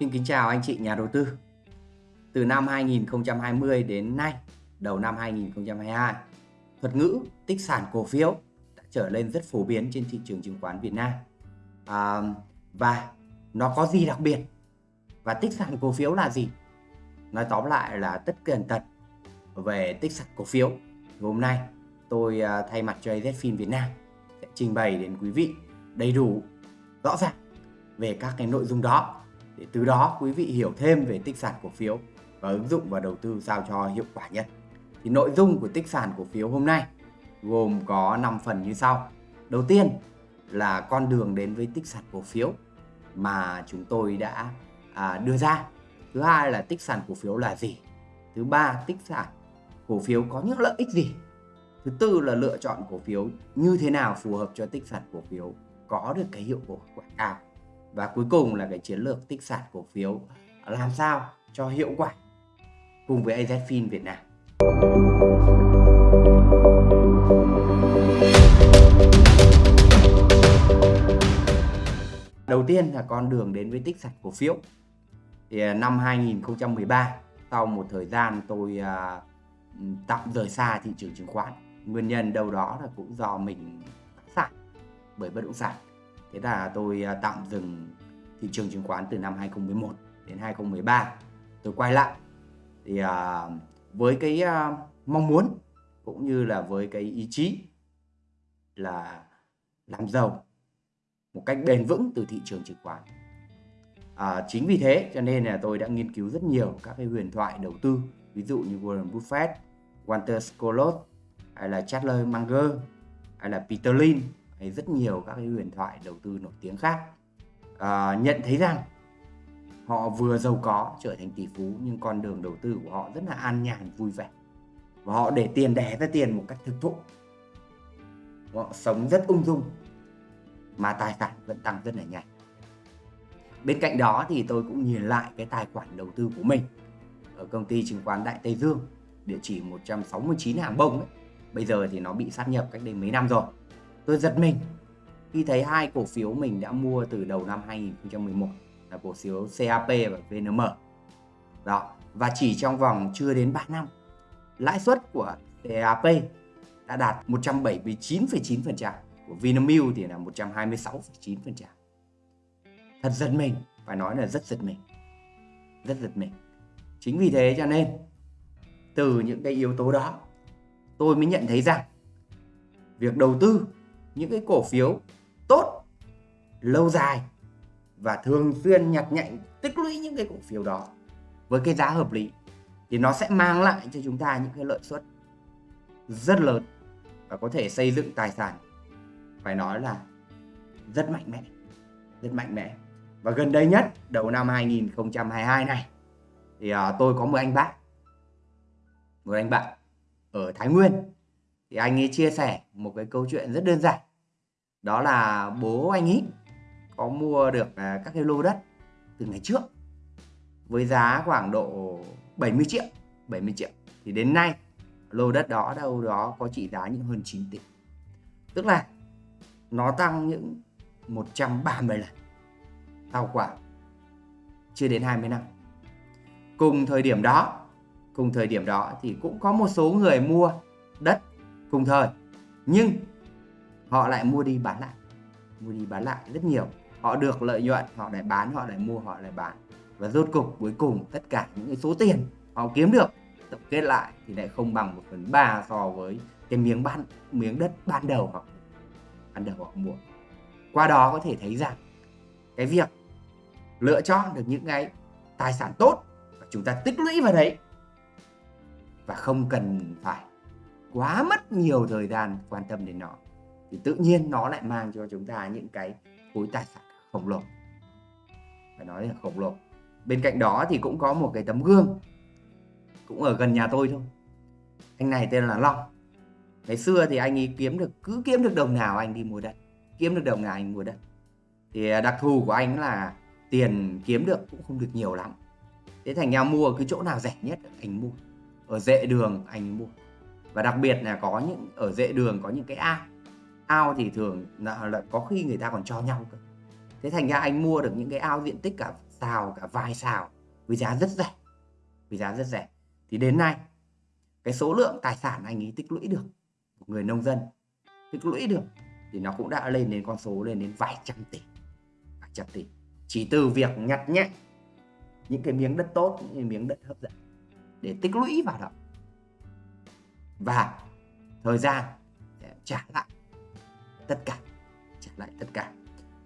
Xin kính chào anh chị nhà đầu tư. Từ năm 2020 đến nay, đầu năm 2022, thuật ngữ tích sản cổ phiếu đã trở lên rất phổ biến trên thị trường chứng khoán Việt Nam. À, và nó có gì đặc biệt? Và tích sản cổ phiếu là gì? Nói tóm lại là tất cả tật về tích sản cổ phiếu. Hôm nay tôi à, thay mặt cho AZFIN Việt Nam sẽ trình bày đến quý vị đầy đủ, rõ ràng về các cái nội dung đó để từ đó quý vị hiểu thêm về tích sản cổ phiếu và ứng dụng và đầu tư sao cho hiệu quả nhất. Thì nội dung của tích sản cổ phiếu hôm nay gồm có 5 phần như sau. Đầu tiên là con đường đến với tích sản cổ phiếu mà chúng tôi đã à, đưa ra. Thứ hai là tích sản cổ phiếu là gì? Thứ ba, tích sản cổ phiếu có những lợi ích gì? Thứ tư là lựa chọn cổ phiếu như thế nào phù hợp cho tích sản cổ phiếu có được cái hiệu quả cao và cuối cùng là cái chiến lược tích sản cổ phiếu làm sao cho hiệu quả cùng với AZFIN Việt Nam. Đầu tiên là con đường đến với tích sản cổ phiếu. Thì à, năm 2013 sau một thời gian tôi uh, tạm rời xa thị trường chứng khoán. Nguyên nhân đâu đó là cũng do mình sản bởi bất động sản Thế là tôi à, tạm dừng thị trường chứng khoán từ năm 2011 đến 2013. Tôi quay lại thì à, với cái à, mong muốn cũng như là với cái ý chí là làm giàu một cách bền vững từ thị trường chứng khoán. À, chính vì thế cho nên là tôi đã nghiên cứu rất nhiều các cái huyền thoại đầu tư ví dụ như Warren Buffett, Walter Scott hay là Charles Munger hay là Peter Lynch hay rất nhiều các cái huyền thoại đầu tư nổi tiếng khác. À, nhận thấy rằng họ vừa giàu có trở thành tỷ phú nhưng con đường đầu tư của họ rất là an nhàn vui vẻ. Và họ để tiền đẻ ra tiền một cách thực thụ. Họ sống rất ung dung mà tài sản vẫn tăng rất là nhanh. Bên cạnh đó thì tôi cũng nhìn lại cái tài khoản đầu tư của mình ở công ty chứng khoán Đại Tây Dương địa chỉ 169 hàng bông ấy. bây giờ thì nó bị sát nhập cách đây mấy năm rồi tôi giật mình khi thấy hai cổ phiếu mình đã mua từ đầu năm 2011 là cổ phiếu CAP và VNM. Đó, và chỉ trong vòng chưa đến 3 năm, lãi suất của CAP đã đạt 179,9%, của Vinamilk thì là 126,9%. Thật giật mình, phải nói là rất giật mình. Rất giật mình. Chính vì thế cho nên từ những cái yếu tố đó, tôi mới nhận thấy rằng việc đầu tư những cái cổ phiếu tốt lâu dài và thường xuyên nhặt nhạnh tích lũy những cái cổ phiếu đó với cái giá hợp lý thì nó sẽ mang lại cho chúng ta những cái lợi suất rất lớn và có thể xây dựng tài sản phải nói là rất mạnh mẽ rất mạnh mẽ. Và gần đây nhất đầu năm 2022 này thì uh, tôi có một anh bạn một anh bạn ở Thái Nguyên. Thì anh ấy chia sẻ một cái câu chuyện rất đơn giản đó là bố anh ấy có mua được à, các cái lô đất từ ngày trước với giá khoảng độ 70 triệu 70 triệu. Thì đến nay, lô đất đó đâu đó có trị giá những hơn 9 tỷ. Tức là nó tăng những 130 lần sau khoảng chưa đến 20 năm. Cùng thời điểm đó, cùng thời điểm đó thì cũng có một số người mua đất cùng thời. Nhưng họ lại mua đi bán lại. Mua đi bán lại rất nhiều. Họ được lợi nhuận, họ lại bán, họ lại mua, họ lại bán. Và rốt cục cuối cùng, tất cả những cái số tiền họ kiếm được, tổng kết lại thì lại không bằng một phần ba so với cái miếng ban miếng đất ban đầu họ ban đầu họ mua. Qua đó có thể thấy rằng cái việc lựa chọn được những cái tài sản tốt và chúng ta tích lũy vào đấy và không cần phải quá mất nhiều thời gian quan tâm đến nó thì tự nhiên nó lại mang cho chúng ta những cái khối tài sản khổng lồ. Phải nói là khổng lồ. Bên cạnh đó thì cũng có một cái tấm gương. Cũng ở gần nhà tôi thôi. Anh này tên là Long. Ngày xưa thì anh ấy kiếm được, cứ kiếm được đồng nào anh đi mua đất. Kiếm được đồng nào anh mua đất. Thì à, đặc thù của anh là tiền kiếm được cũng không được nhiều lắm. Thế thành ra mua cứ chỗ nào rẻ nhất anh mua. Ở dệ đường anh mua. Và đặc biệt là có những, ở dệ đường có những cái ao ao thì thường là, là có khi người ta còn cho nhau cơ. Thế thành ra anh mua được những cái ao diện tích cả xào cả vài xào, với giá rất rẻ với giá rất rẻ. Thì đến nay cái số lượng tài sản anh ấy tích lũy được của người nông dân tích lũy được thì nó cũng đã lên đến con số lên đến vài trăm tỷ vài trăm tỷ. Chỉ từ việc nhặt nhạnh những cái miếng đất tốt những cái miếng đất hấp dẫn để tích lũy vào đó. Và thời gian để trả lại tất cả trả lại tất cả.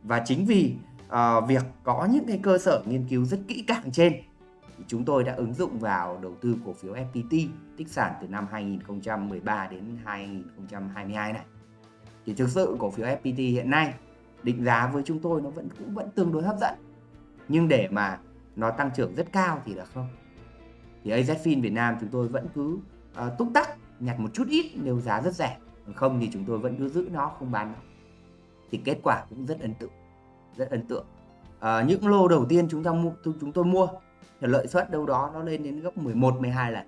Và chính vì uh, việc có những cái cơ sở nghiên cứu rất kỹ càng trên thì chúng tôi đã ứng dụng vào đầu tư cổ phiếu FPT tích sản từ năm 2013 đến 2022 này. Thì thực sự cổ phiếu FPT hiện nay định giá với chúng tôi nó vẫn cũng vẫn tương đối hấp dẫn. Nhưng để mà nó tăng trưởng rất cao thì là không. Thì AZFIN Việt Nam chúng tôi vẫn cứ uh, túc tắc nhặt một chút ít nếu giá rất rẻ không thì chúng tôi vẫn cứ giữ nó không bán nó. Thì kết quả cũng rất ấn tượng rất ấn tượng. À, những lô đầu tiên chúng ta mua chúng tôi mua thì lợi suất đâu đó nó lên đến gấp 11 12 lần.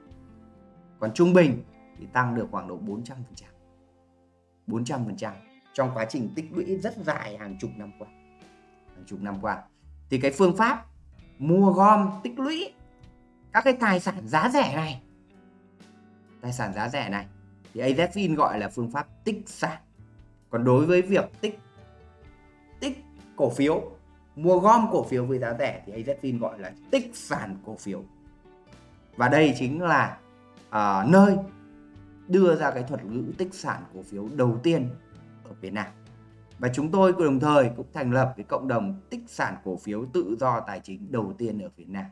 Còn trung bình thì tăng được khoảng độ 400 phần trăm. 400 phần trăm trong quá trình tích lũy rất dài hàng chục năm qua. Hàng chục năm qua. Thì cái phương pháp mua gom tích lũy các cái tài sản giá rẻ này tài sản giá rẻ này thì AZFIN gọi là phương pháp tích sản còn đối với việc tích tích cổ phiếu mua gom cổ phiếu với giá rẻ thì AZFIN gọi là tích sản cổ phiếu. Và đây chính là uh, nơi đưa ra cái thuật ngữ tích sản cổ phiếu đầu tiên ở Việt Nam. Và chúng tôi đồng thời cũng thành lập cái cộng đồng tích sản cổ phiếu tự do tài chính đầu tiên ở Việt Nam.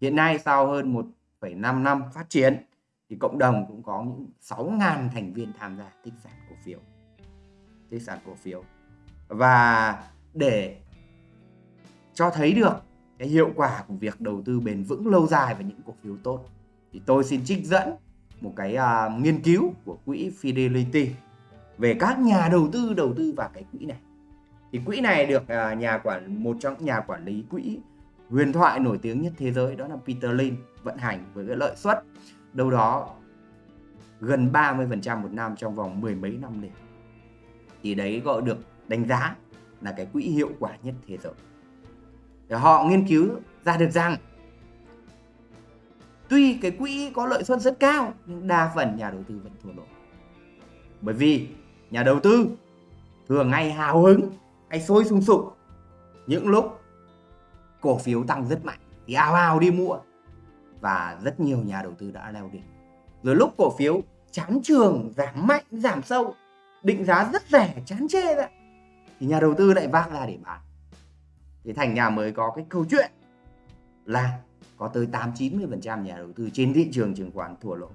Hiện nay sau hơn 1,5 năm phát triển thì cộng đồng cũng có những 6.000 thành viên tham gia tích sản cổ phiếu. Tích sản cổ phiếu. Và để cho thấy được cái hiệu quả của việc đầu tư bền vững lâu dài và những cổ phiếu tốt thì tôi xin trích dẫn một cái uh, nghiên cứu của quỹ Fidelity về các nhà đầu tư đầu tư vào cái quỹ này. Thì quỹ này được uh, nhà quản một trong nhà quản lý quỹ huyền thoại nổi tiếng nhất thế giới đó là Peter Lynn vận hành với cái lợi suất đâu đó gần 30% một năm trong vòng mười mấy năm liền. Thì đấy gọi được đánh giá là cái quỹ hiệu quả nhất thế giới. Để họ nghiên cứu ra được rằng, tuy cái quỹ có lợi suất rất cao, nhưng đa phần nhà đầu tư vẫn thua lỗ. Bởi vì nhà đầu tư thường ngay hào hứng, hay sôi sung sục những lúc cổ phiếu tăng rất mạnh. Thì à, ào ào đi mua và rất nhiều nhà đầu tư đã leo đỉnh. Rồi lúc cổ phiếu chán trường, giảm mạnh, giảm sâu, định giá rất rẻ, chán chê vậy thì nhà đầu tư lại vác ra để bán. Thì thành nhà mới có cái câu chuyện là có tới 8 90 phần trăm nhà đầu tư trên thị trường chứng khoán thua lỗ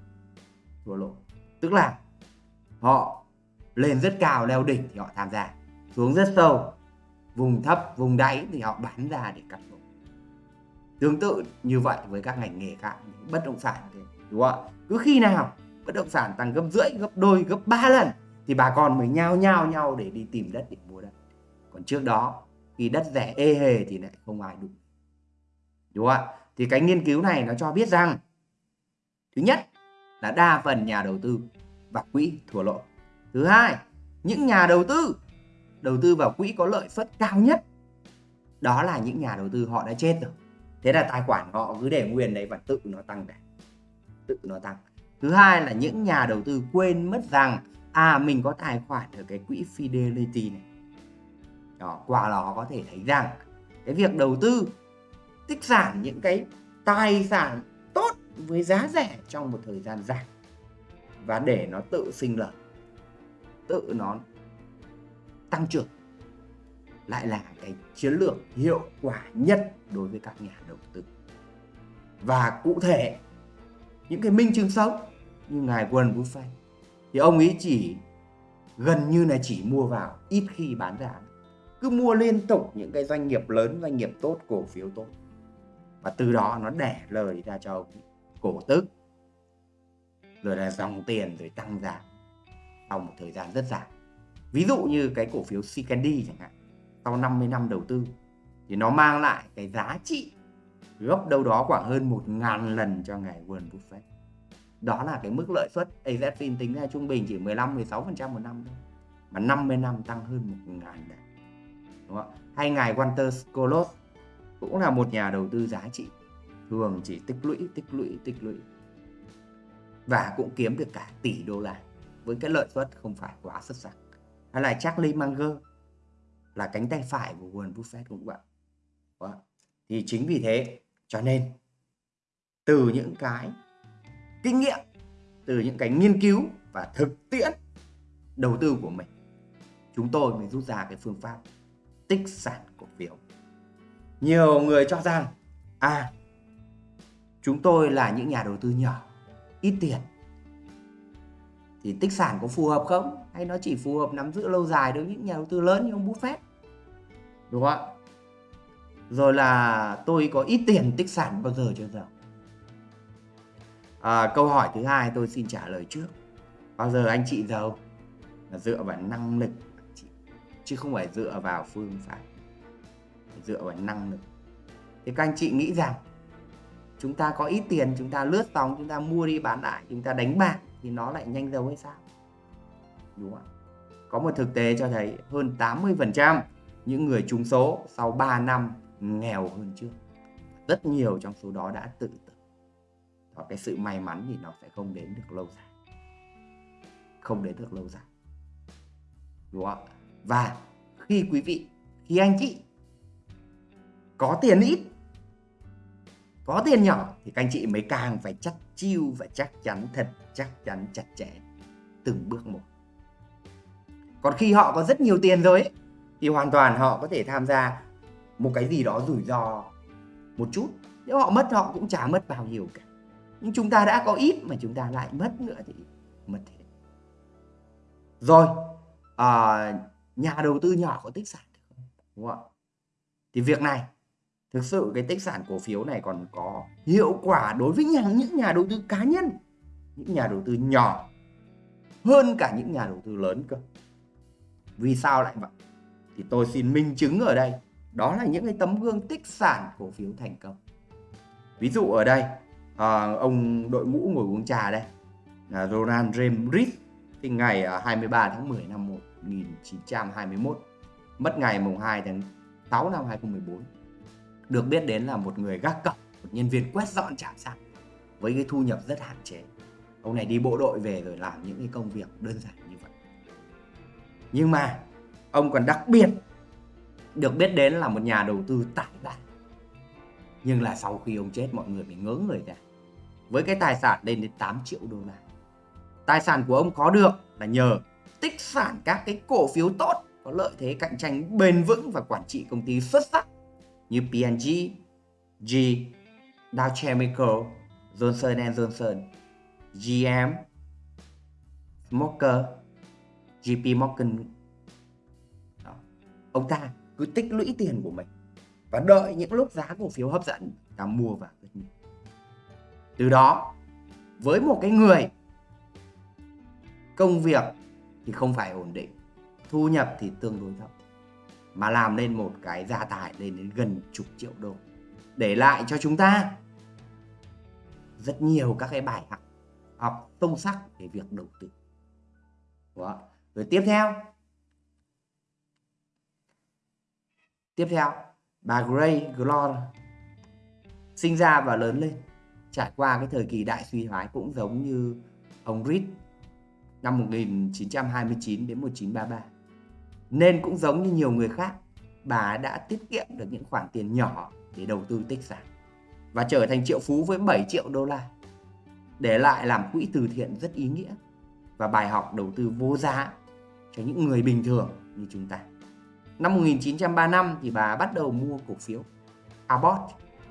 thua lỗ. Tức là họ lên rất cao, leo đỉnh thì họ tham gia, xuống rất sâu, vùng thấp, vùng đáy thì họ bán ra để cắt lỗ tương tự như vậy với các ngành nghề khác bất động sản thì, đúng không ạ? Cứ khi nào bất động sản tăng gấp rưỡi, gấp đôi, gấp ba lần thì bà con mới nhao nhao nhau để đi tìm đất để mua đất. Còn trước đó, khi đất rẻ ê hề thì lại không ai đủ. Đúng không ạ? Thì cái nghiên cứu này nó cho biết rằng, thứ nhất là đa phần nhà đầu tư và quỹ thua lỗ. Thứ hai, những nhà đầu tư đầu tư vào quỹ có lợi suất cao nhất, đó là những nhà đầu tư họ đã chết rồi thế là tài khoản họ cứ để nguyên đấy và tự nó tăng cả tự nó tăng. Thứ hai là những nhà đầu tư quên mất rằng à mình có tài khoản ở cái quỹ Fidelity này. Đó, qua đó có thể thấy rằng cái việc đầu tư tích sản những cái tài sản tốt với giá rẻ trong một thời gian dài và để nó tự sinh lợi tự nó tăng trưởng lại là cái chiến lược hiệu quả nhất đối với các nhà đầu tư. Và cụ thể, những cái minh chứng sống như ngài Warren Buffett thì ông ấy chỉ gần như là chỉ mua vào ít khi bán ra. Cứ mua liên tục những cái doanh nghiệp lớn, doanh nghiệp tốt, cổ phiếu tốt. Và từ đó nó đẻ lời ra cho ông cổ tức. Rồi là dòng tiền rồi tăng giá sau một thời gian rất dài. Ví dụ như cái cổ phiếu Candy chẳng hạn sau 50 năm đầu tư, thì nó mang lại cái giá trị gấp đâu đó khoảng hơn một ngàn lần cho ngài Warren Buffett đó là cái mức lợi suất AZFIN tính ra trung bình chỉ 15 16% một năm thôi, mà 50 năm tăng hơn một ngàn lần, đúng không? hay ngài Walter Skolos cũng là một nhà đầu tư giá trị, thường chỉ tích lũy tích lũy tích lũy và cũng kiếm được cả tỷ đô la với cái lợi suất không phải quá xuất sắc hay là Charlie Munger là cánh tay phải của Warren Buffett cũng vậy. Đó. thì chính vì thế, cho nên từ những cái kinh nghiệm, từ những cái nghiên cứu và thực tiễn đầu tư của mình, chúng tôi mới rút ra cái phương pháp tích sản cổ phiếu. Nhiều người cho rằng à chúng tôi là những nhà đầu tư nhỏ, ít tiền. Thì tích sản có phù hợp không? Hay nó chỉ phù hợp nắm giữ lâu dài đối với những nhà đầu tư lớn như ông Buffett? Đúng không ạ? Rồi là tôi có ít tiền tích sản bao giờ chưa giàu à, câu hỏi thứ hai tôi xin trả lời trước. Bao giờ anh chị giàu là dựa vào năng lực chứ không phải dựa vào phương pháp. Dựa vào năng lực. Thì các anh chị nghĩ rằng chúng ta có ít tiền chúng ta lướt sóng chúng ta mua đi bán lại chúng ta đánh bạc thì nó lại nhanh giàu hay sao? Đúng không ạ? Có một thực tế cho thấy hơn 80% những người trúng số sau 3 năm nghèo hơn trước. Rất nhiều trong số đó đã tự tử. Và cái sự may mắn thì nó sẽ không đến được lâu dài. Không đến được lâu dài. Đúng không ạ? Và khi quý vị, khi anh chị có tiền ít, có tiền nhỏ thì các anh chị mới càng phải chắc chiêu và chắc chắn thật, chắc chắn chặt chẽ từng bước một còn khi họ có rất nhiều tiền rồi ấy, thì hoàn toàn họ có thể tham gia một cái gì đó rủi ro một chút. Nếu họ mất họ cũng chả mất bao nhiêu cả. Nhưng chúng ta đã có ít mà chúng ta lại mất nữa thì mất hết. Rồi à, nhà đầu tư nhỏ có tích sản được không? Đúng không thì việc này thực sự cái tích sản cổ phiếu này còn có hiệu quả đối với nhà, những nhà đầu tư cá nhân những nhà đầu tư nhỏ hơn cả những nhà đầu tư lớn cơ vì sao lại vậy? Thì tôi xin minh chứng ở đây đó là những cái tấm gương tích sản cổ phiếu thành công. Ví dụ ở đây à, ông đội mũ ngồi uống trà đây là Ronald James Reed sinh ngày à, 23 tháng 10 năm 1921 mất ngày mùng 2 tháng 6 năm 2014 được biết đến là một người gác cổng một nhân viên quét dọn trạm xăng với cái thu nhập rất hạn chế. Ông này đi bộ đội về rồi làm những cái công việc đơn giản nhưng mà ông còn đặc biệt được biết đến là một nhà đầu tư tài ba nhưng là sau khi ông chết mọi người bị ngớ người ra. Với cái tài sản lên đến 8 triệu đô la. Tài sản của ông có được là nhờ tích sản các cái cổ phiếu tốt có lợi thế cạnh tranh bền vững và quản trị công ty xuất sắc như P&G, G, Dow Chemical, Johnson Johnson, GM, Smoker, JP Morgan. Đó. Ông ta cứ tích lũy tiền của mình và đợi những lúc giá cổ phiếu hấp dẫn ta mua vào. Từ đó, với một cái người công việc thì không phải ổn định, thu nhập thì tương đối thấp mà làm nên một cái gia tài lên đến gần chục triệu đô để lại cho chúng ta rất nhiều các cái bài học học sâu sắc về việc đầu tư Đó rồi tiếp theo. Tiếp theo bà Gray Glor sinh ra và lớn lên. Trải qua cái thời kỳ đại suy thoái cũng giống như ông Reed năm 1929 đến 1933 nên cũng giống như nhiều người khác, bà đã tiết kiệm được những khoản tiền nhỏ để đầu tư tích sản và trở thành triệu phú với 7 triệu đô la. Để lại làm quỹ từ thiện rất ý nghĩa và bài học đầu tư vô giá cho những người bình thường như chúng ta. Năm 1935 thì bà bắt đầu mua cổ phiếu Abbott,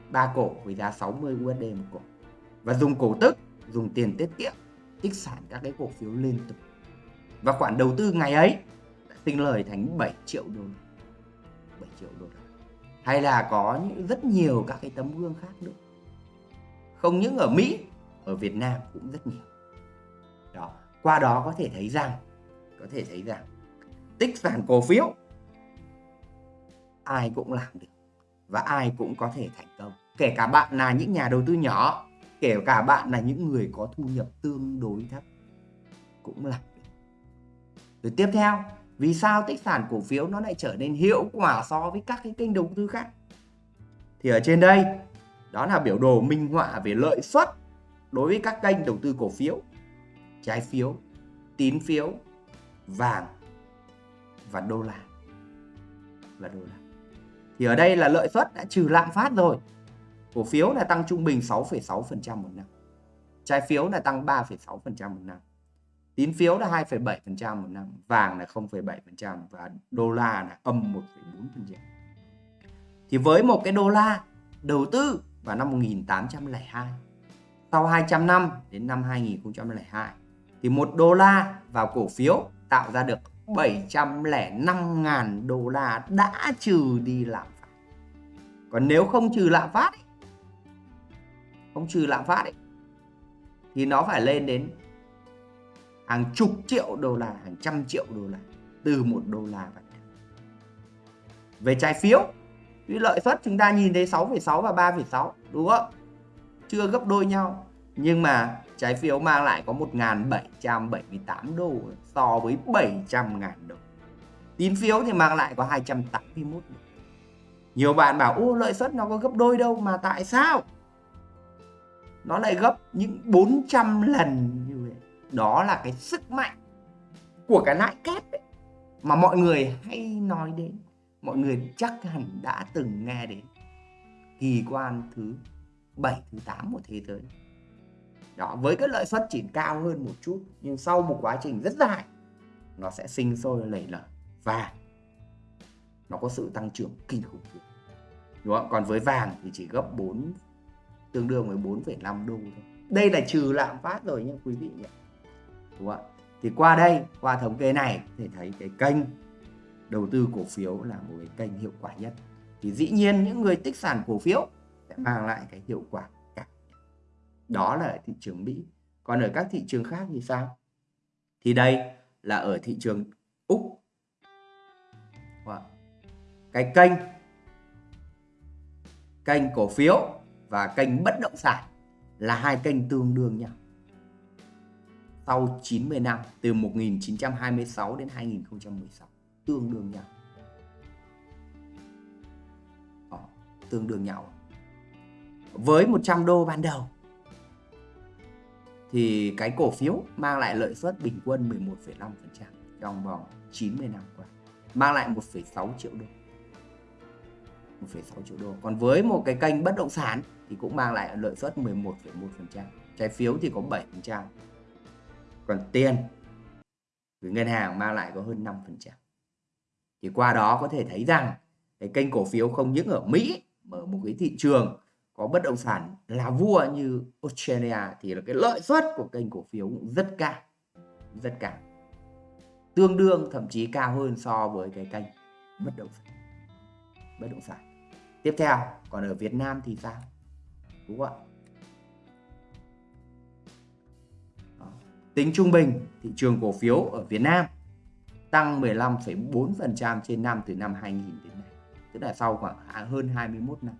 ba cổ với giá 60 USD một cổ. Và dùng cổ tức, dùng tiền tiết kiệm tích sản các cái cổ phiếu liên tục. Và khoản đầu tư ngày ấy đã sinh lời thành 7 triệu đô la. 7 triệu đô la. Hay là có những rất nhiều các cái tấm gương khác nữa. Không những ở Mỹ ở Việt Nam cũng rất nhiều. Đó qua đó có thể thấy rằng có thể thấy rằng tích sản cổ phiếu, ai cũng làm được và ai cũng có thể thành công kể cả bạn là những nhà đầu tư nhỏ, kể cả bạn là những người có thu nhập tương đối thấp cũng làm được rồi tiếp theo, vì sao tích sản cổ phiếu nó lại trở nên hiệu quả so với các cái kênh đầu tư khác? thì ở trên đây, đó là biểu đồ minh họa về lợi suất đối với các kênh đầu tư cổ phiếu, trái phiếu, tín phiếu vàng và đô la. Và đô la. Thì ở đây là lợi suất đã trừ lạm phát rồi. Cổ phiếu là tăng trung bình 6,6% một năm. Trái phiếu là tăng 3,6% một năm. Tín phiếu là 2,7% một năm. Vàng là 0,7% và đô la là âm 1,4% thì với một cái đô la đầu tư vào năm 1802 sau 200 năm đến năm 2002 thì một đô la vào cổ phiếu tạo ra được 705.000 đô la đã trừ đi lạm phát. Còn nếu không trừ lạm phát ấy, không trừ lạm phát ấy, thì nó phải lên đến hàng chục triệu đô la, hàng trăm triệu đô la từ một đô la vậy. Về trái phiếu, thì lợi suất chúng ta nhìn thấy 6,6 và 3,6 đúng không? Chưa gấp đôi nhau. Nhưng mà trái phiếu mang lại có 1.778 đô so với 700.000 đô. Tín phiếu thì mang lại có 281 đô. Nhiều bạn bảo ô lợi suất nó có gấp đôi đâu mà tại sao? Nó lại gấp những 400 lần như vậy. Đó là cái sức mạnh của cái lãi kép ấy, mà mọi người hay nói đến. Mọi người chắc hẳn đã từng nghe đến. Kỳ quan thứ 7, thứ 8 của thế giới đó với cái lợi suất chỉ cao hơn một chút nhưng sau một quá trình rất dài nó sẽ sinh sôi lầy lở và nó có sự tăng trưởng kinh khủng đúng không? Còn với vàng thì chỉ gấp 4 tương đương với 4,5 đô thôi. Đây là trừ lạm phát rồi nhé quý vị nhé đúng không thì qua đây qua thống kê này có thể thấy cái kênh đầu tư cổ phiếu là một cái kênh hiệu quả nhất. Thì dĩ nhiên những người tích sản cổ phiếu sẽ mang lại cái hiệu quả đó là ở thị trường Mỹ. Còn ở các thị trường khác thì sao? Thì đây là ở thị trường Úc. Wow. Cái kênh kênh cổ phiếu và kênh bất động sản là hai kênh tương đương nhau. Sau 90 năm từ 1926 đến 2016 tương đương nhau. Đó, tương đương nhau. Với 100 đô ban đầu thì cái cổ phiếu mang lại lợi suất bình quân 11,5% trong vòng 90 năm qua. Mang lại 1,6 triệu đô. 1,6 triệu đô. Còn với một cái kênh bất động sản thì cũng mang lại lợi suất 11,1% trái phiếu thì có 7% còn tiền gửi ngân hàng mang lại có hơn 5% thì qua đó có thể thấy rằng cái kênh cổ phiếu không những ở Mỹ mà ở một cái thị trường có bất động sản là vua như Australia thì là cái lợi suất của kênh cổ phiếu cũng rất cao rất cao. Tương đương thậm chí cao hơn so với cái kênh bất động sản bất động sản. Tiếp theo còn ở Việt Nam thì sao? Đúng không ạ? Tính trung bình thị trường cổ phiếu ở Việt Nam tăng 15,4% trên năm từ năm 2000 đến nay tức là sau khoảng hơn 21 năm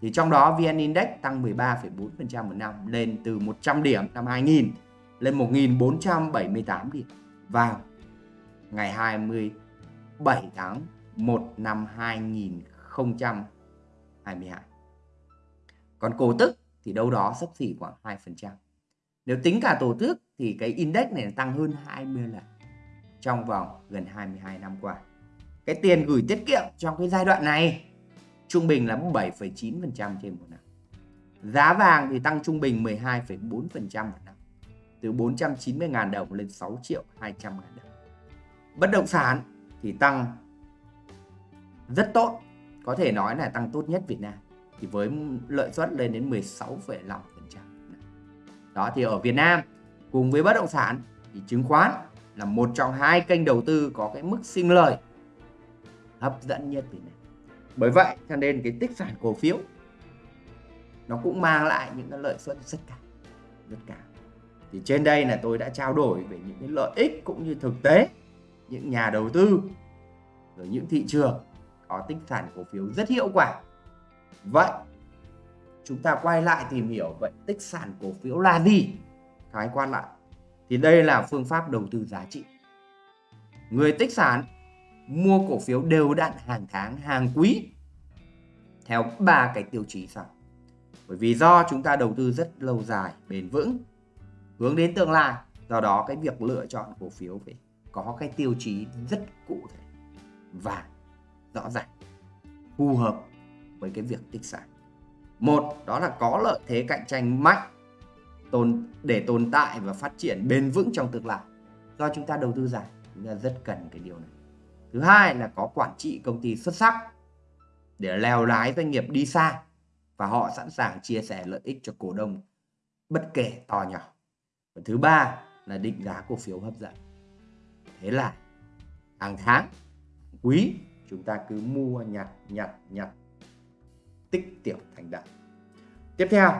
thì trong đó VN Index tăng 13,4% một năm lên từ 100 điểm năm 2000 lên 1478 điểm vào ngày 27 tháng 1 năm 2022. Còn cổ tức thì đâu đó sấp xỉ khoảng 2%. Nếu tính cả tổ tức thì cái index này tăng hơn 20 lần trong vòng gần 22 năm qua. Cái tiền gửi tiết kiệm trong cái giai đoạn này trung bình là 7,9% trên một năm. Giá vàng thì tăng trung bình 12,4% một năm, từ 490.000 đồng lên 6 triệu 200 ngàn đồng. Bất động sản thì tăng rất tốt, có thể nói là tăng tốt nhất Việt Nam, thì với lợi suất lên đến 16,5%. Đó thì ở Việt Nam cùng với bất động sản thì chứng khoán là một trong hai kênh đầu tư có cái mức sinh lời hấp dẫn nhất Việt Nam bởi vậy cho nên cái tích sản cổ phiếu nó cũng mang lại những cái lợi suất rất cao rất cao. Thì trên đây là tôi đã trao đổi về những cái lợi ích cũng như thực tế những nhà đầu tư rồi những thị trường có tích sản cổ phiếu rất hiệu quả. Vậy chúng ta quay lại tìm hiểu vậy tích sản cổ phiếu là gì? Khái quan lại thì đây là phương pháp đầu tư giá trị. Người tích sản mua cổ phiếu đều đặn hàng tháng, hàng quý theo ba cái tiêu chí sau. Bởi vì do chúng ta đầu tư rất lâu dài bền vững hướng đến tương lai do đó cái việc lựa chọn cổ phiếu phải có cái tiêu chí rất cụ thể và rõ ràng phù hợp với cái việc tích sản một đó là có lợi thế cạnh tranh mạnh tồn để tồn tại và phát triển bền vững trong tương lai. Do chúng ta đầu tư dài chúng ta rất cần cái điều này thứ hai là có quản trị công ty xuất sắc để lèo lái doanh nghiệp đi xa và họ sẵn sàng chia sẻ lợi ích cho cổ đông, bất kể to nhỏ. Và thứ ba là định giá cổ phiếu hấp dẫn. Thế là hàng tháng, quý chúng ta cứ mua nhặt nhặt nhặt, tích tiểu thành đại tiếp theo,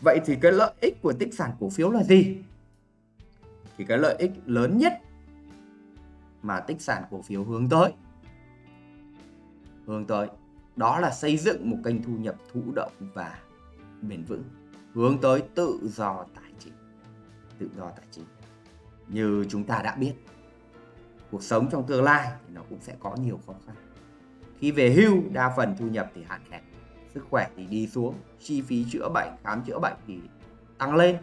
vậy thì cái lợi ích của tích sản cổ phiếu là gì? Thì cái lợi ích lớn nhất mà tích sản cổ phiếu hướng tới. Hướng tới, đó là xây dựng một kênh thu nhập thụ động và bền vững. Hướng tới tự do tài chính, tự do tài chính. Như chúng ta đã biết, cuộc sống trong tương lai thì nó cũng sẽ có nhiều khó khăn. Khi về hưu, đa phần thu nhập thì hạn hẹp, sức khỏe thì đi xuống, chi phí chữa bệnh, khám chữa bệnh thì tăng lên.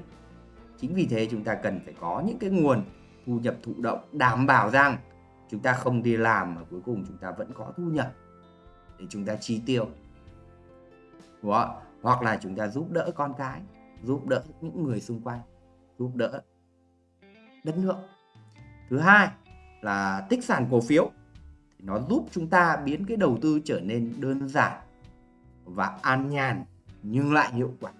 Chính vì thế chúng ta cần phải có những cái nguồn thu nhập thụ động đảm bảo rằng chúng ta không đi làm mà cuối cùng chúng ta vẫn có thu nhập để chúng ta chi tiêu. Đúng không? hoặc là chúng ta giúp đỡ con cái, giúp đỡ những người xung quanh, giúp đỡ đất nước. Thứ hai là tích sản cổ phiếu. Thì nó giúp chúng ta biến cái đầu tư trở nên đơn giản và an nhàn nhưng lại hiệu quả.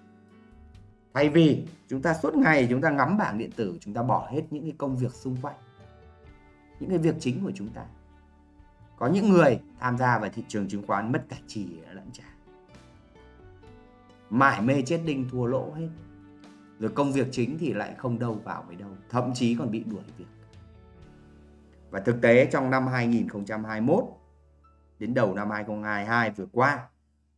Thay vì chúng ta suốt ngày chúng ta ngắm bảng điện tử, chúng ta bỏ hết những cái công việc xung quanh những cái việc chính của chúng ta. Có những người tham gia vào thị trường chứng khoán mất cả chỉ lẫn trả mải mê chết đinh thua lỗ hết. Rồi công việc chính thì lại không đâu vào với đâu thậm chí còn bị đuổi việc. Và thực tế trong năm 2021 đến đầu năm 2022 vừa qua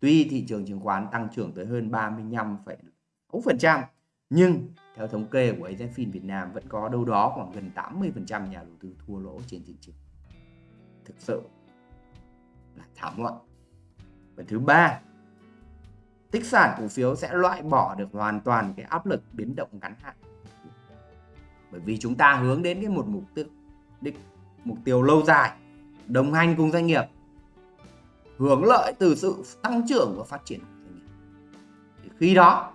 tuy thị trường chứng khoán tăng trưởng tới hơn 35,6% nhưng theo thống kê của AZFIN Việt Nam, vẫn có đâu đó khoảng gần 80% nhà đầu tư thua lỗ trên thị trường. Thực sự là thảm họa và thứ ba, tích sản cổ phiếu sẽ loại bỏ được hoàn toàn cái áp lực biến động ngắn hạn. Bởi vì chúng ta hướng đến cái một mục tiêu, đích, mục tiêu lâu dài, đồng hành cùng doanh nghiệp, hưởng lợi từ sự tăng trưởng và phát triển của doanh nghiệp. Thì khi đó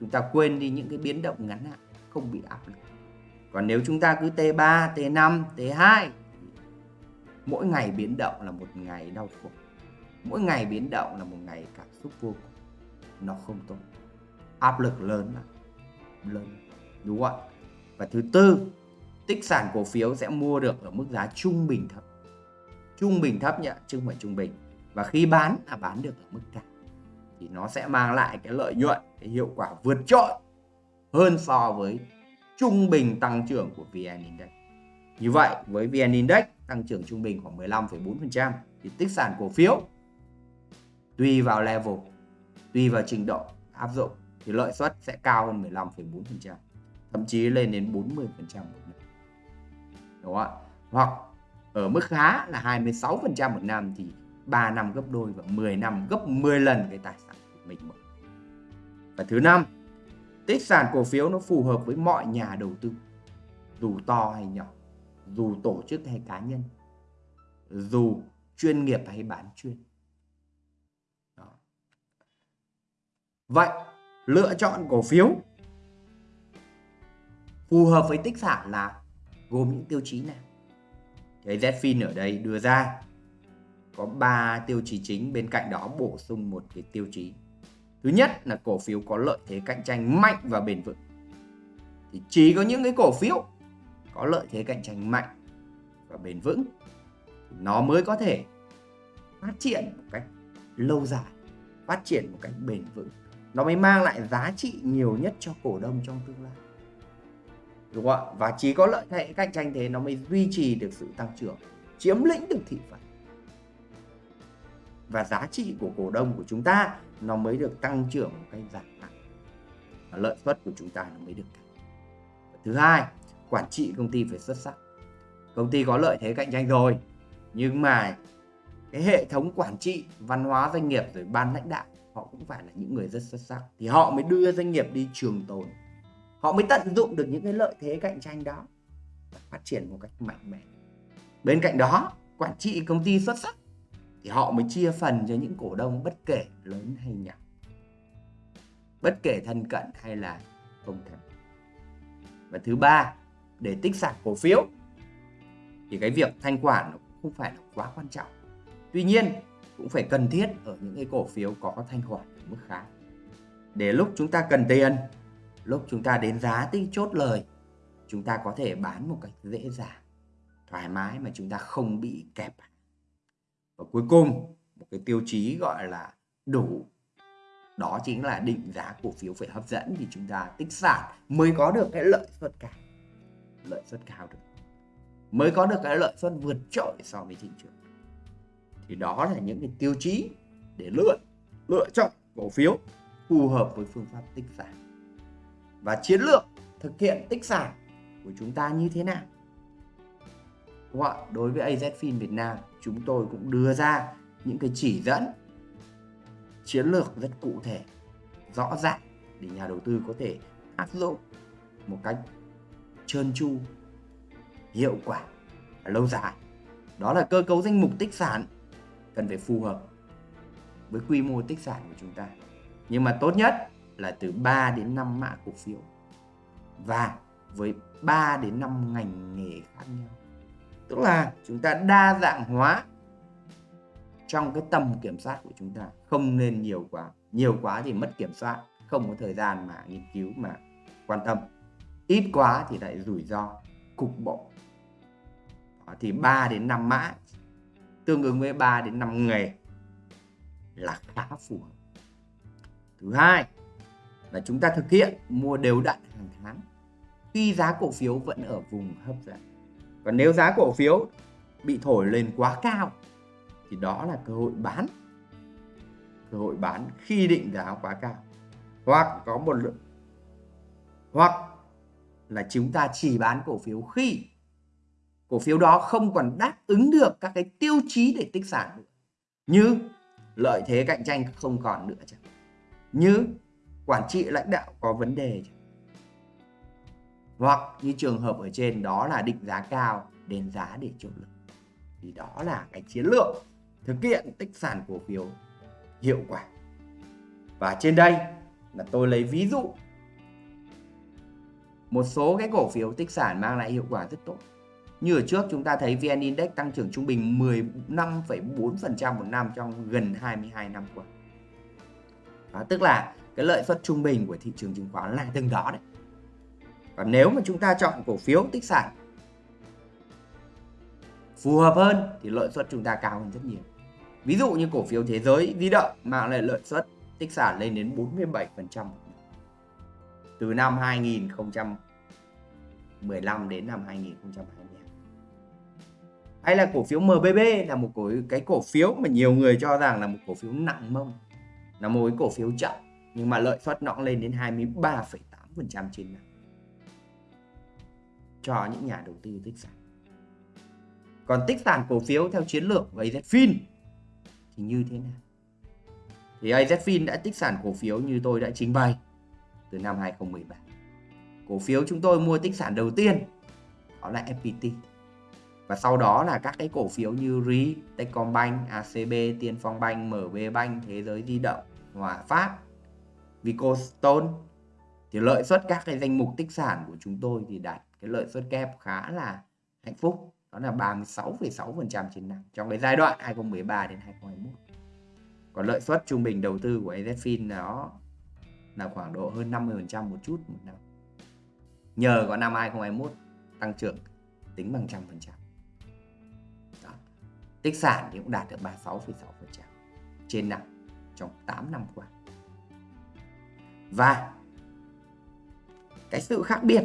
chúng ta quên đi những cái biến động ngắn hạn không bị áp lực. Còn nếu chúng ta cứ T3, T5, T2 mỗi ngày biến động là một ngày đau khổ. Mỗi ngày biến động là một ngày cảm xúc vô cùng. Nó không tốt. Áp lực lớn lắm. Lớn. Đúng không ạ? Và thứ tư tích sản cổ phiếu sẽ mua được ở mức giá trung bình thấp. Trung bình thấp nhá chứ không phải trung bình. Và khi bán là bán được ở mức cao thì nó sẽ mang lại cái lợi nhuận cái hiệu quả vượt trội hơn so với trung bình tăng trưởng của VN Index. Như vậy với VN Index tăng trưởng trung bình khoảng 15,4% thì tích sản cổ phiếu tùy vào level tùy vào trình độ áp dụng thì lợi suất sẽ cao hơn 15,4% thậm chí lên đến 40% một năm. Đúng không ạ? Hoặc ở mức khá là 26% một năm thì 3 năm gấp đôi và 10 năm gấp 10 lần cái tài sản của mình và thứ năm, tích sản cổ phiếu nó phù hợp với mọi nhà đầu tư, dù to hay nhỏ, dù tổ chức hay cá nhân, dù chuyên nghiệp hay bán chuyên. Đó. vậy, lựa chọn cổ phiếu phù hợp với tích sản là gồm những tiêu chí nào? Cái Zfin ở đây đưa ra có 3 tiêu chí chính, bên cạnh đó bổ sung một cái tiêu chí. Thứ nhất là cổ phiếu có lợi thế cạnh tranh mạnh và bền vững. Thì chỉ có những cái cổ phiếu có lợi thế cạnh tranh mạnh và bền vững nó mới có thể phát triển một cách lâu dài, phát triển một cách bền vững. Nó mới mang lại giá trị nhiều nhất cho cổ đông trong tương lai. Đúng không ạ? Và chỉ có lợi thế cạnh tranh thế nó mới duy trì được sự tăng trưởng, chiếm lĩnh được thị phần và giá trị của cổ đông của chúng ta nó mới được tăng trưởng một cách dài hạn và lợi suất của chúng ta nó mới được cao thứ hai, quản trị công ty phải xuất sắc. Công ty có lợi thế cạnh tranh rồi, nhưng mà cái hệ thống quản trị, văn hóa doanh nghiệp rồi ban lãnh đạo, họ cũng phải là những người rất xuất sắc. Thì họ mới đưa doanh nghiệp đi trường tồn. Họ mới tận dụng được những cái lợi thế cạnh tranh đó và phát triển một cách mạnh mẽ. Bên cạnh đó, quản trị công ty xuất sắc thì họ mới chia phần cho những cổ đông bất kể lớn hay nhỏ. Bất kể thân cận hay là không thân. Và thứ ba, để tích sản cổ phiếu, thì cái việc thanh khoản nó không phải là quá quan trọng. Tuy nhiên, cũng phải cần thiết ở những cái cổ phiếu có thanh khoản ở mức khá. Để lúc chúng ta cần tiền, lúc chúng ta đến giá tích chốt lời, chúng ta có thể bán một cách dễ dàng, thoải mái mà chúng ta không bị kẹp và cuối cùng, một cái tiêu chí gọi là đủ. Đó chính là định giá cổ phiếu phải hấp dẫn thì chúng ta tích sản mới có được cái lợi suất cao. Lợi suất cao được. Mới có được cái lợi suất vượt trội so với thị trường. Thì đó là những cái tiêu chí để lựa lựa chọn cổ phiếu phù hợp với phương pháp tích sản. Và chiến lược thực hiện tích sản của chúng ta như thế nào? Đúng không? đối với AZFIN Việt Nam, chúng tôi cũng đưa ra những cái chỉ dẫn, chiến lược rất cụ thể, rõ ràng để nhà đầu tư có thể áp dụng một cách trơn tru, hiệu quả và lâu dài. Đó là cơ cấu danh mục tích sản cần phải phù hợp với quy mô tích sản của chúng ta. Nhưng mà tốt nhất là từ 3 đến 5 mã cổ phiếu và với 3 đến 5 ngành nghề khác nhau tức là chúng ta đa dạng hóa trong cái tầm kiểm soát của chúng ta. Không nên nhiều quá. Nhiều quá thì mất kiểm soát. Không có thời gian mà nghiên cứu mà quan tâm. Ít quá thì lại rủi ro cục bộ. Đó, thì 3 đến 5 mã tương ứng với 3 đến 5 nghề là khá phù hợp. Thứ hai là chúng ta thực hiện mua đều đặn hàng tháng. Khi giá cổ phiếu vẫn ở vùng hấp dẫn còn nếu giá cổ phiếu bị thổi lên quá cao, thì đó là cơ hội bán. Cơ hội bán khi định giá quá cao. Hoặc có một lượng, hoặc là chúng ta chỉ bán cổ phiếu khi cổ phiếu đó không còn đáp ứng được các cái tiêu chí để tích sản nữa như lợi thế cạnh tranh không còn nữa chẳng như quản trị lãnh đạo có vấn đề chẳng hoặc như trường hợp ở trên đó là định giá cao đến giá để chịu lực thì đó là cái chiến lược thực hiện tích sản cổ phiếu hiệu quả và trên đây là tôi lấy ví dụ một số cái cổ phiếu tích sản mang lại hiệu quả rất tốt như ở trước chúng ta thấy VN Index tăng trưởng trung bình 15,4% một năm trong gần 22 năm qua. Đó, tức là cái lợi suất trung bình của thị trường chứng khoán là từng đó đấy. Và nếu mà chúng ta chọn cổ phiếu tích sản phù hợp hơn thì lợi suất chúng ta cao hơn rất nhiều. Ví dụ như cổ phiếu thế giới di động mang lại lợi suất tích sản lên đến 47% từ năm 2015 đến năm 2022 hay là cổ phiếu MBB là một cổ cái cổ phiếu mà nhiều người cho rằng là một cổ phiếu nặng mông là một cái cổ phiếu chậm nhưng mà lợi suất nó lên đến 23,8% trên năm cho những nhà đầu tư tích sản. Còn tích sản cổ phiếu theo chiến lược của AZFIN thì như thế nào? Thì AZFIN đã tích sản cổ phiếu như tôi đã trình bày từ năm 2013 cổ phiếu chúng tôi mua tích sản đầu tiên đó là FPT và sau đó là các cái cổ phiếu như RI, Techcombank, ACB, Tiên Phong Bank, MB Bank, Thế giới di động, Hòa Phát, Vicostone thì lợi suất các cái danh mục tích sản của chúng tôi thì đạt cái lợi suất kép khá là hạnh phúc đó là 36,6% trên năm trong cái giai đoạn 2013 đến 2021 còn lợi suất trung bình đầu tư của AZFIN nó là khoảng độ hơn 50% một chút một năm. Nhờ có năm 2021 tăng trưởng tính bằng trăm phần trăm. Tích sản thì cũng đạt được 36,6% trên năm trong 8 năm qua. Và cái sự khác biệt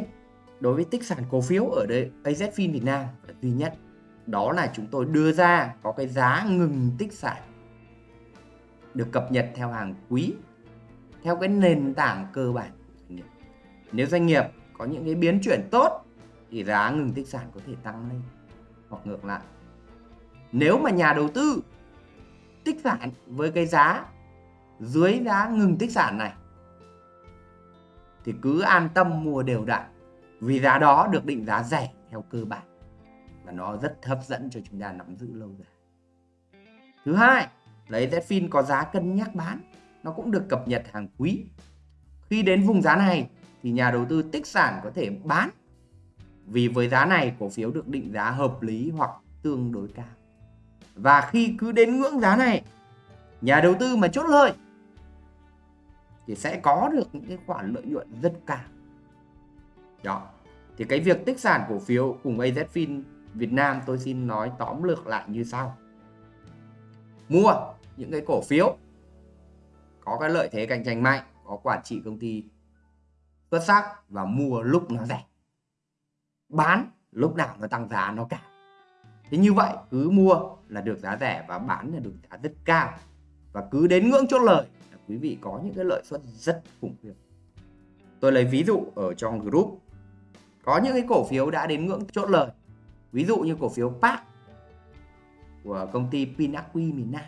đối với tích sản cổ phiếu ở đây AZFIN Việt Nam là duy nhất. Đó là chúng tôi đưa ra có cái giá ngừng tích sản được cập nhật theo hàng quý, theo cái nền tảng cơ bản. Nếu doanh nghiệp có những cái biến chuyển tốt thì giá ngừng tích sản có thể tăng lên hoặc ngược lại. Nếu mà nhà đầu tư tích sản với cái giá dưới giá ngừng tích sản này thì cứ an tâm mua đều đặn vì giá đó được định giá rẻ theo cơ bản và nó rất hấp dẫn cho chúng ta nắm giữ lâu dài. Thứ hai lấy Zfin có giá cân nhắc bán, nó cũng được cập nhật hàng quý. Khi đến vùng giá này thì nhà đầu tư tích sản có thể bán vì với giá này cổ phiếu được định giá hợp lý hoặc tương đối cao. Và khi cứ đến ngưỡng giá này, nhà đầu tư mà chốt lời thì sẽ có được những cái khoản lợi nhuận rất cao. Đó. Thì cái việc tích sản cổ phiếu cùng AZFIN Việt Nam tôi xin nói tóm lược lại như sau. Mua những cái cổ phiếu có cái lợi thế cạnh tranh mạnh, có quản trị công ty xuất sắc và mua lúc nó rẻ. Bán lúc nào nó tăng giá nó cao. Thế như vậy cứ mua là được giá rẻ và bán là được giá rất cao. Và cứ đến ngưỡng chốt lời là quý vị có những cái lợi suất rất khủng khiếp. Tôi lấy ví dụ ở trong group có những cái cổ phiếu đã đến ngưỡng chốt lời. Ví dụ như cổ phiếu PAC của công ty Pinacqui miền Nam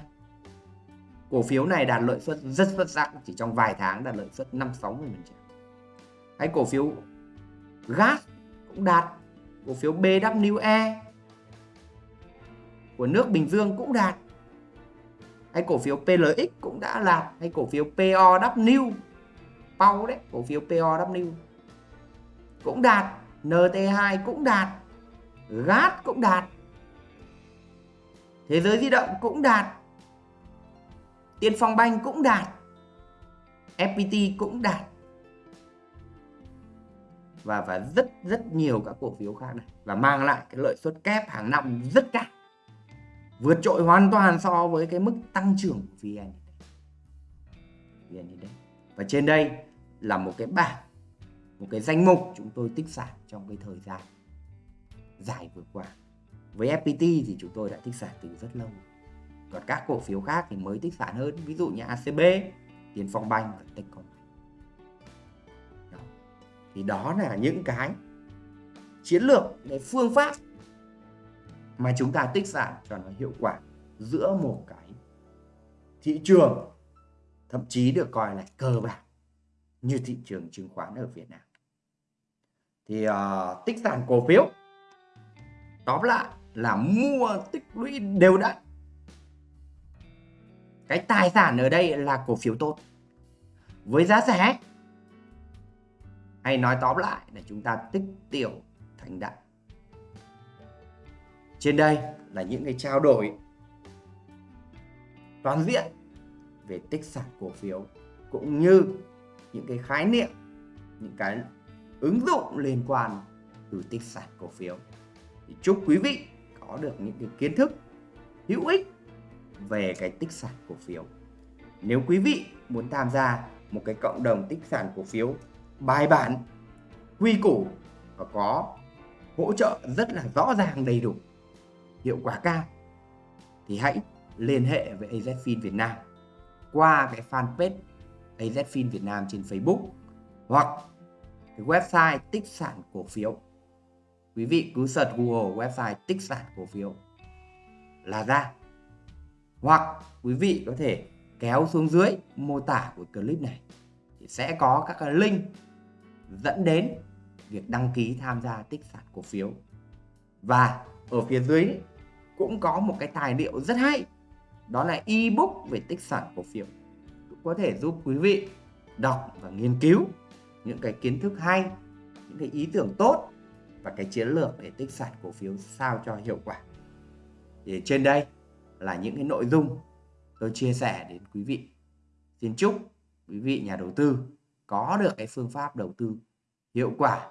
cổ phiếu này đạt lợi suất rất xuất sắc, chỉ trong vài tháng đạt lợi suất 5 60 hay cổ phiếu gas cũng đạt, cổ phiếu BWE của nước Bình Dương cũng đạt. Hay cổ phiếu PLX cũng đã đạt, hay cổ phiếu POW Pau đấy, cổ phiếu POW cũng đạt. NT2 cũng đạt GAT cũng đạt, Thế giới di động cũng đạt, Tiên phong banh cũng đạt FPT cũng đạt. Và và rất rất nhiều các cổ phiếu khác này. Và mang lại cái lợi suất kép hàng năm rất cao. Vượt trội hoàn toàn so với cái mức tăng trưởng của VN VN và trên đây là một cái bảng một cái danh mục chúng tôi tích sản trong cái thời gian dài vừa qua. Với FPT thì chúng tôi đã tích sản từ rất lâu. Còn các cổ phiếu khác thì mới tích sản hơn, ví dụ như ACB, Tiền Phong Banh và Techcombank Đó. Thì đó là những cái chiến lược, cái phương pháp mà chúng ta tích sản cho nó hiệu quả giữa một cái thị trường thậm chí được coi là cơ bản như thị trường chứng khoán ở Việt Nam thì uh, tích sản cổ phiếu. Tóm lại là mua tích lũy đều đặn. Cái tài sản ở đây là cổ phiếu tốt. Với giá rẻ. Hay nói tóm lại là chúng ta tích tiểu thành đại trên đây là những cái trao đổi toàn diện về tích sản cổ phiếu cũng như những cái khái niệm những cái ứng dụng liên quan từ tích sản cổ phiếu. Thì chúc quý vị có được những cái kiến thức hữu ích về cái tích sản cổ phiếu. Nếu quý vị muốn tham gia một cái cộng đồng tích sản cổ phiếu bài bản, quy củ và có hỗ trợ rất là rõ ràng đầy đủ, hiệu quả cao, thì hãy liên hệ với AZFIN Việt Nam qua cái fanpage AZFIN Việt Nam trên Facebook hoặc cái website tích sản cổ phiếu. Quý vị cứ search Google website tích sản cổ phiếu là ra. Hoặc quý vị có thể kéo xuống dưới mô tả của clip này thì sẽ có các cái link dẫn đến việc đăng ký tham gia tích sản cổ phiếu. Và ở phía dưới cũng có một cái tài liệu rất hay, đó là ebook về tích sản cổ phiếu. Cũng có thể giúp quý vị đọc và nghiên cứu những cái kiến thức hay, những cái ý tưởng tốt và cái chiến lược để tích sản cổ phiếu sao cho hiệu quả. Thì trên đây là những cái nội dung tôi chia sẻ đến quý vị. Xin chúc quý vị nhà đầu tư có được cái phương pháp đầu tư hiệu quả,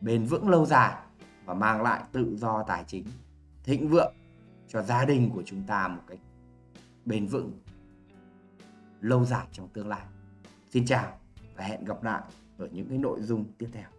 bền vững lâu dài và mang lại tự do tài chính thịnh vượng cho gia đình của chúng ta một cách bền vững lâu dài trong tương lai. Xin chào và hẹn gặp lại ở những cái nội dung tiếp theo.